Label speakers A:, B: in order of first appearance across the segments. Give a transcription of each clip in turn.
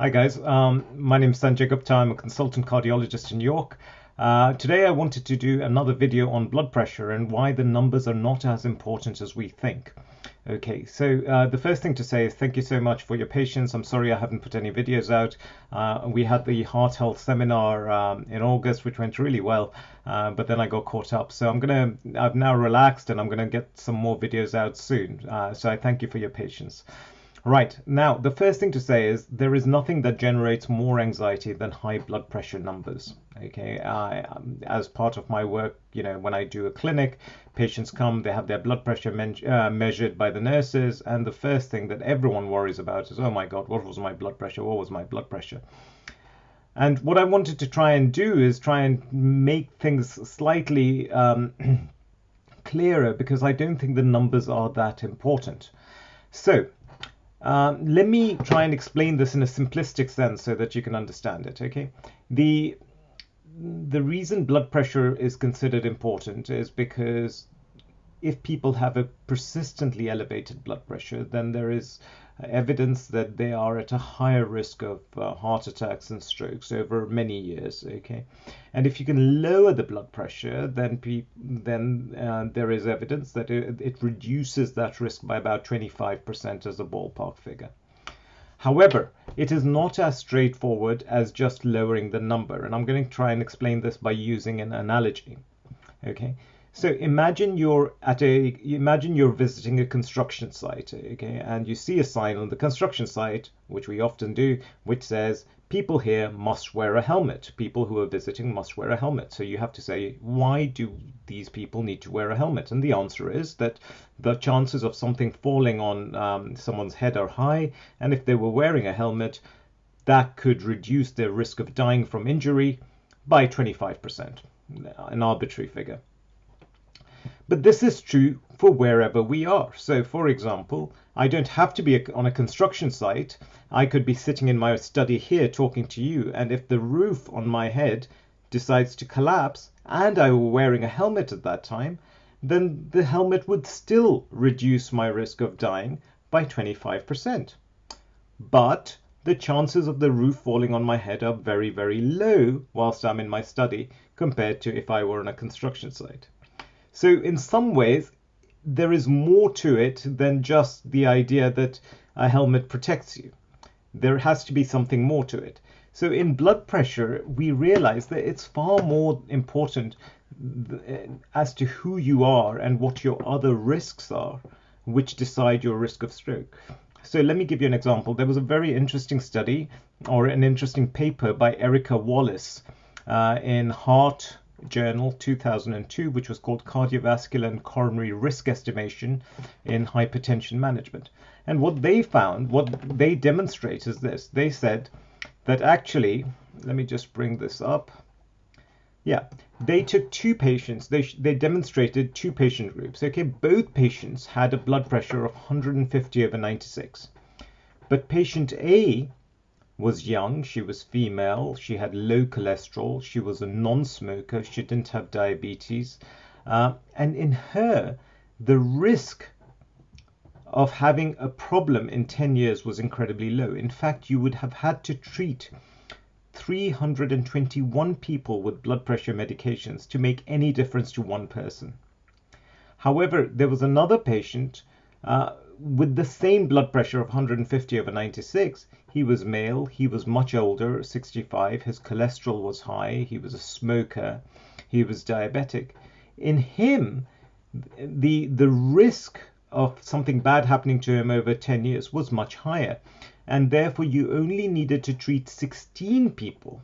A: Hi guys, um, my name is Sanjay Gupta. I'm a consultant cardiologist in York. Uh, today I wanted to do another video on blood pressure and why the numbers are not as important as we think. Okay, so uh, the first thing to say is thank you so much for your patience. I'm sorry I haven't put any videos out. Uh, we had the heart health seminar um, in August, which went really well, uh, but then I got caught up. So I'm gonna, I've now relaxed and I'm gonna get some more videos out soon. Uh, so I thank you for your patience. Right, now the first thing to say is there is nothing that generates more anxiety than high blood pressure numbers. Okay, I, um, as part of my work, you know, when I do a clinic, patients come, they have their blood pressure uh, measured by the nurses, and the first thing that everyone worries about is, oh my God, what was my blood pressure? What was my blood pressure? And what I wanted to try and do is try and make things slightly um, clearer because I don't think the numbers are that important. So, um, let me try and explain this in a simplistic sense so that you can understand it. Okay, the the reason blood pressure is considered important is because if people have a persistently elevated blood pressure, then there is evidence that they are at a higher risk of uh, heart attacks and strokes over many years. Okay, and if you can lower the blood pressure, then pe- then uh, there is evidence that it, it reduces that risk by about 25% as a ballpark figure. However, it is not as straightforward as just lowering the number, and I'm going to try and explain this by using an analogy. Okay, so imagine you're at a imagine you're visiting a construction site, okay, and you see a sign on the construction site, which we often do, which says people here must wear a helmet. People who are visiting must wear a helmet. So you have to say, why do these people need to wear a helmet? And the answer is that the chances of something falling on um, someone's head are high, and if they were wearing a helmet, that could reduce their risk of dying from injury by 25%, an arbitrary figure. But this is true for wherever we are. So, for example, I don't have to be on a construction site. I could be sitting in my study here talking to you, and if the roof on my head decides to collapse and I were wearing a helmet at that time, then the helmet would still reduce my risk of dying by 25%. But the chances of the roof falling on my head are very, very low whilst I'm in my study compared to if I were on a construction site. So in some ways, there is more to it than just the idea that a helmet protects you. There has to be something more to it. So in blood pressure, we realize that it's far more important as to who you are and what your other risks are, which decide your risk of stroke. So let me give you an example. There was a very interesting study or an interesting paper by Erica Wallace uh, in Heart Journal 2002, which was called Cardiovascular and Coronary Risk Estimation in Hypertension Management. And what they found, what they demonstrate is this they said that actually, let me just bring this up. Yeah, they took two patients, they, they demonstrated two patient groups. Okay, both patients had a blood pressure of 150 over 96. But patient A was young, she was female, she had low cholesterol, she was a non smoker, she didn't have diabetes. Uh, and in her, the risk of having a problem in 10 years was incredibly low. In fact, you would have had to treat 321 people with blood pressure medications to make any difference to one person. However, there was another patient uh, with the same blood pressure of 150 over 96, he was male, he was much older, 65, his cholesterol was high, he was a smoker, he was diabetic. In him, the the risk of something bad happening to him over 10 years was much higher, and therefore you only needed to treat 16 people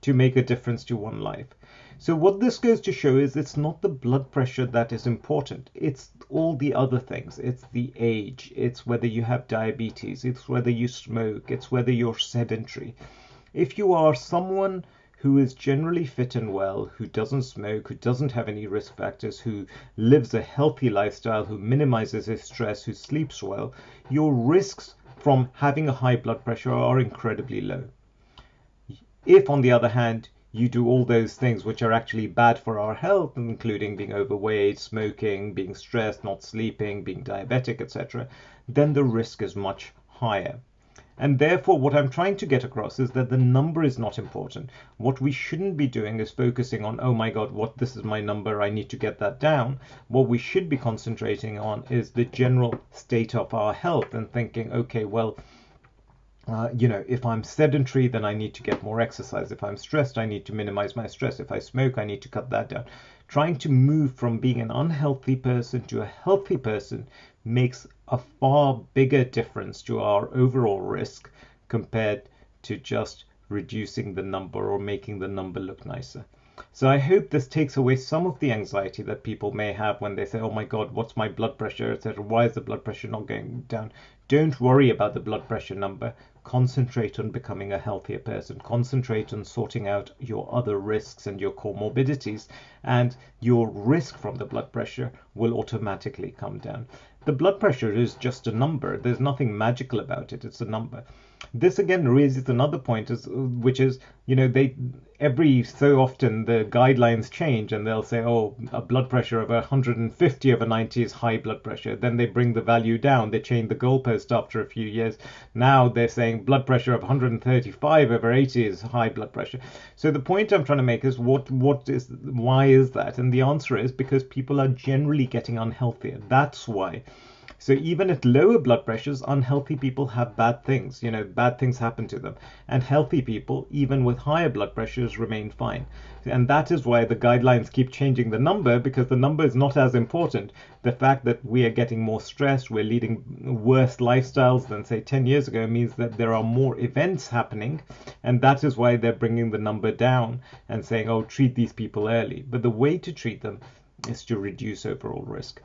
A: to make a difference to one life. So what this goes to show is it's not the blood pressure that is important. It's all the other things. It's the age. It's whether you have diabetes. It's whether you smoke. It's whether you're sedentary. If you are someone who is generally fit and well, who doesn't smoke, who doesn't have any risk factors, who lives a healthy lifestyle, who minimizes his stress, who sleeps well, your risks from having a high blood pressure are incredibly low. If, on the other hand, you do all those things which are actually bad for our health, including being overweight, smoking, being stressed, not sleeping, being diabetic, etc., then the risk is much higher. And therefore, what I'm trying to get across is that the number is not important. What we shouldn't be doing is focusing on, oh my God, what this is my number, I need to get that down. What we should be concentrating on is the general state of our health and thinking, okay, well, uh, you know, if I'm sedentary, then I need to get more exercise. If I'm stressed, I need to minimize my stress. If I smoke, I need to cut that down. Trying to move from being an unhealthy person to a healthy person makes a far bigger difference to our overall risk compared to just reducing the number or making the number look nicer. So I hope this takes away some of the anxiety that people may have when they say, "Oh my God, what's my blood pressure, etc. Why is the blood pressure not going down?" Don't worry about the blood pressure number. Concentrate on becoming a healthier person. Concentrate on sorting out your other risks and your comorbidities, and your risk from the blood pressure will automatically come down. The blood pressure is just a number. There's nothing magical about it. It's a number this again raises another point, is, which is, you know, they every so often the guidelines change and they'll say, oh, a blood pressure of 150 over 90 is high blood pressure. Then they bring the value down. They change the goalpost after a few years. Now they're saying blood pressure of 135 over 80 is high blood pressure. So the point I'm trying to make is what what is why is that? And the answer is because people are generally getting unhealthier. That's why. So even at lower blood pressures, unhealthy people have bad things. You know, bad things happen to them. And healthy people, even with higher blood pressures, remain fine. And that is why the guidelines keep changing the number because the number is not as important. The fact that we are getting more stressed, we're leading worse lifestyles than, say, 10 years ago means that there are more events happening. And that is why they're bringing the number down and saying, oh, treat these people early. But the way to treat them is to reduce overall risk.